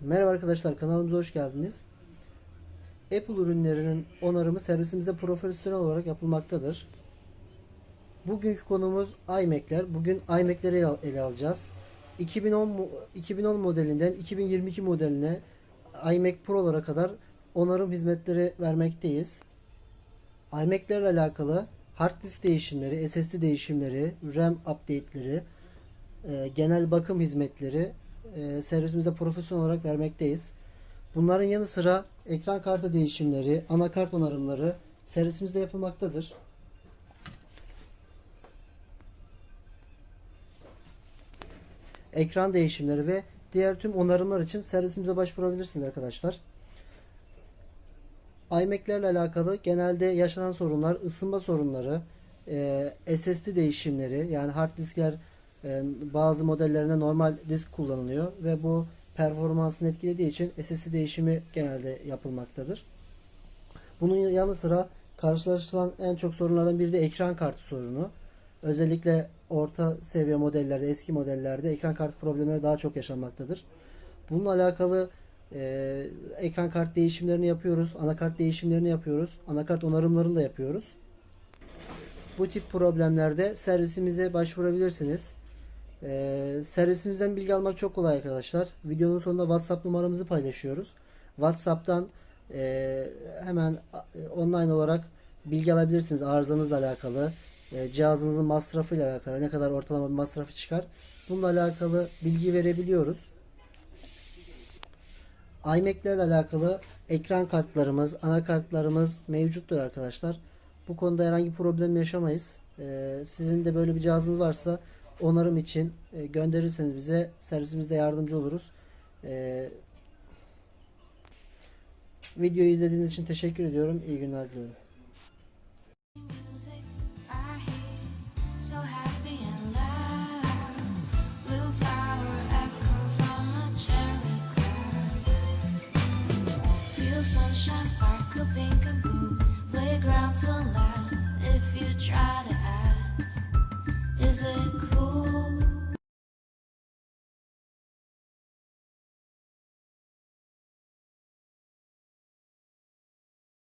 Merhaba arkadaşlar kanalımıza hoş geldiniz. Apple ürünlerinin onarımı servisimize profesyonel olarak yapılmaktadır. Bugünkü konumuz iMac'ler. Bugün iMac'leri ele- alacağız. 2010 mo- 2010 modelinden 2022 modeline iMac Pro'lara kadar onarım hizmetleri vermekteyiz. iMac'lerle alakalı hard disk değişimleri, SSD değişimleri, RAM update'leri, e, genel bakım hizmetleri e, servisimizde profesyonel olarak vermekteyiz. Bunların yanı sıra ekran kartı değişimleri, anakart onarımları servisimizde yapılmaktadır. Ekran değişimleri ve diğer tüm onarımlar için servisimize başvurabilirsiniz arkadaşlar. iMac'lerle alakalı genelde yaşanan sorunlar, ısınma sorunları, e, SSD değişimleri yani hard diskler bazı modellerinde normal disk kullanılıyor ve bu performansını etkilediği için SSD değişimi genelde yapılmaktadır. Bunun yanı sıra karşılaşılan en çok sorunlardan biri de ekran kartı sorunu. Özellikle orta seviye modellerde, eski modellerde ekran kartı problemleri daha çok yaşanmaktadır. Bununla alakalı e, ekran kart değişimlerini yapıyoruz, anakart değişimlerini yapıyoruz, anakart onarımlarını da yapıyoruz. Bu tip problemlerde servisimize başvurabilirsiniz. Ee, servisimizden bilgi almak çok kolay arkadaşlar. Videonun sonunda WhatsApp numaramızı paylaşıyoruz. WhatsApp'tan e, hemen e, online olarak bilgi alabilirsiniz arızanızla alakalı, e, cihazınızın masrafıyla alakalı, ne kadar ortalama bir masrafı çıkar. Bununla alakalı bilgi verebiliyoruz. iMac'lerle alakalı ekran kartlarımız, anakartlarımız mevcuttur arkadaşlar. Bu konuda herhangi bir problem yaşamayız. Ee, sizin de böyle bir cihazınız varsa onarım için e, gönderirseniz bize servisimizde yardımcı oluruz. Ee, videoyu izlediğiniz için teşekkür ediyorum. İyi günler diliyorum. sunshine sparkle pink and blue. Playgrounds will laugh if you try to ask. Is it